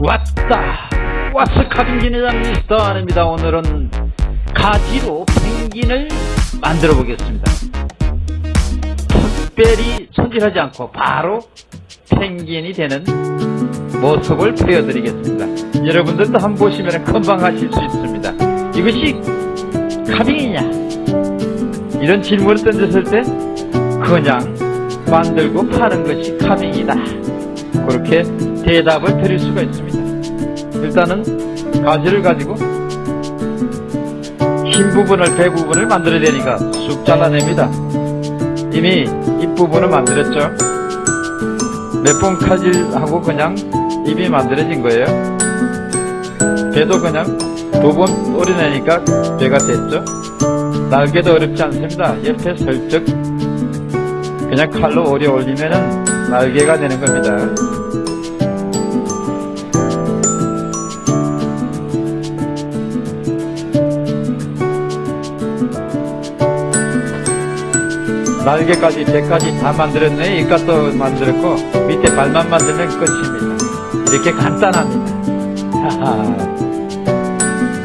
왔다. 왔어 카빙진의 장 미스터 아닙니다. 오늘은 가지로 펭귄을 만들어 보겠습니다. 특별히 손질하지 않고 바로 펭귄이 되는 모습을 보여드리겠습니다. 여러분들도 한번 보시면 금방 하실 수 있습니다. 이것이 카빙이냐? 이런 질문을 던졌을 때 그냥 만들고 파는 것이 카빙이다 그렇게 대답을 드릴 수가 있습니다. 일단은 가지를 가지고 흰 부분을 배 부분을 만들어야 되니까 쑥 잘라냅니다. 이미 입부분을 만들었죠. 몇 번 칼질하고 그냥 입이 만들어진 거예요. 배도 그냥 두 번 오려내니까 배가 됐죠. 날개도 어렵지 않습니다. 옆에 슬쩍 그냥 칼로 오려 올리면은 날개가 되는 겁니다. 날개까지 배까지 다 만들었네. 이까도 만들었고 밑에 발만 만들면 끝입니다. 이렇게 간단합니다.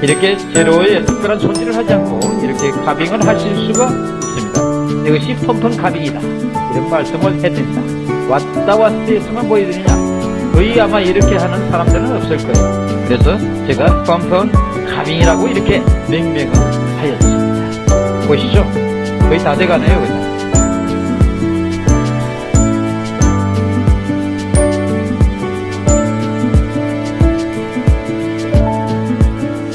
이렇게 제로에 특별한 손질을 하지 않고 이렇게 가빙을 하실 수가 있습니다. 이것이 펌펀 가빙이다. 이런 말씀을 해드립니다 왔다 왔다 했으면 보여드리냐? 거의 아마 이렇게 하는 사람들은 없을 거예요. 그래서 제가 펌펀 가빙이라고 이렇게 명명을 하였습니다. 보시죠. 거의 다 돼가네요 그냥.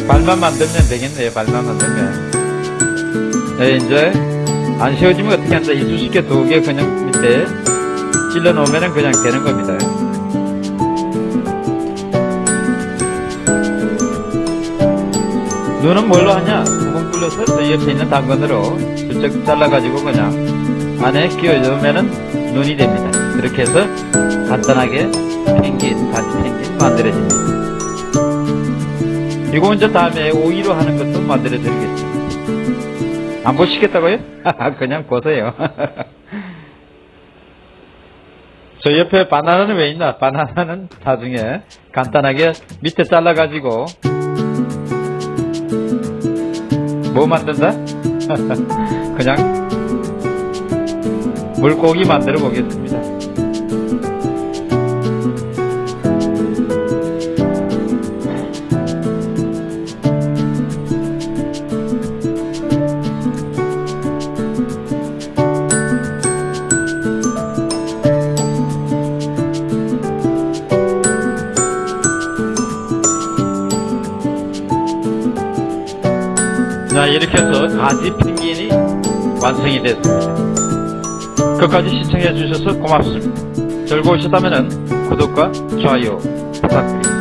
발만 만들면 되겠네요 발만 만들면. 네 이제 안 씌워지면 어떻게 한다. 이쑤시개 두 개 그냥 밑에 찔러 놓으면 그냥 되는 겁니다. 눈은 뭘로 하냐? 구멍 뚫려서 저 옆에 있는 당근으로 슬쩍 잘라 가지고 그냥 안에 끼워 넣으면 눈이 됩니다. 그렇게 해서 간단하게 펭귄 가지 펭귄 만들어집니다. 이거 이제 다음에 오이로 하는 것도 만들어 드리겠습니다. 안 보시겠다고요? 그냥 보세요 저 옆에 바나나는 왜 있나? 바나나는 나중에 간단하게 밑에 잘라 가지고 뭐 만든다? 그냥 물고기 만들어 보겠습니다 자 이렇게 해서 가지 펭귄이 완성이 됐습니다. 끝까지 시청해 주셔서 고맙습니다. 즐거우셨다면 구독과 좋아요 부탁드립니다